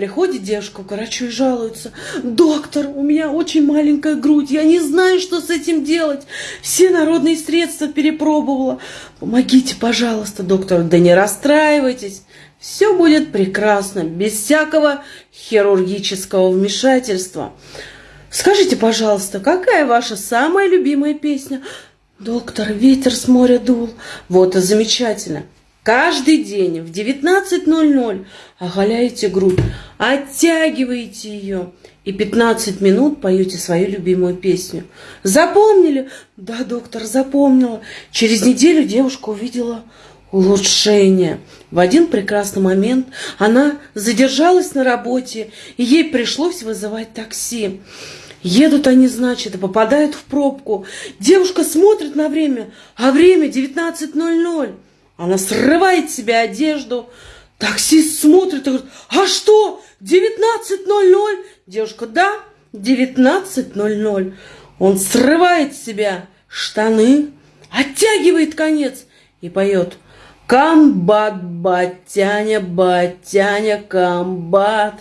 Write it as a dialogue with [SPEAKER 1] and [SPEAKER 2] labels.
[SPEAKER 1] Приходит девушка к врачу и жалуется. Доктор, у меня очень маленькая грудь, я не знаю, что с этим делать. Все народные средства перепробовала. Помогите, пожалуйста, доктор. Да не расстраивайтесь. Все будет прекрасно, без всякого хирургического вмешательства. Скажите, пожалуйста, какая ваша самая любимая песня? Доктор, ветер с моря дул. Вот и замечательно. Каждый день в 19.00 оголяете грудь, оттягиваете ее и 15 минут поете свою любимую песню. Запомнили? Да, доктор, запомнила. Через неделю девушка увидела улучшение. В один прекрасный момент она задержалась на работе, и ей пришлось вызывать такси. Едут они, значит, и попадают в пробку. Девушка смотрит на время, а время 19.00. Она срывает себе одежду. Таксист смотрит и говорит, а что, 19.00? Девушка, да, 19.00. Он срывает себя штаны, оттягивает конец и поет Комбат, батяня, батяня, комбат.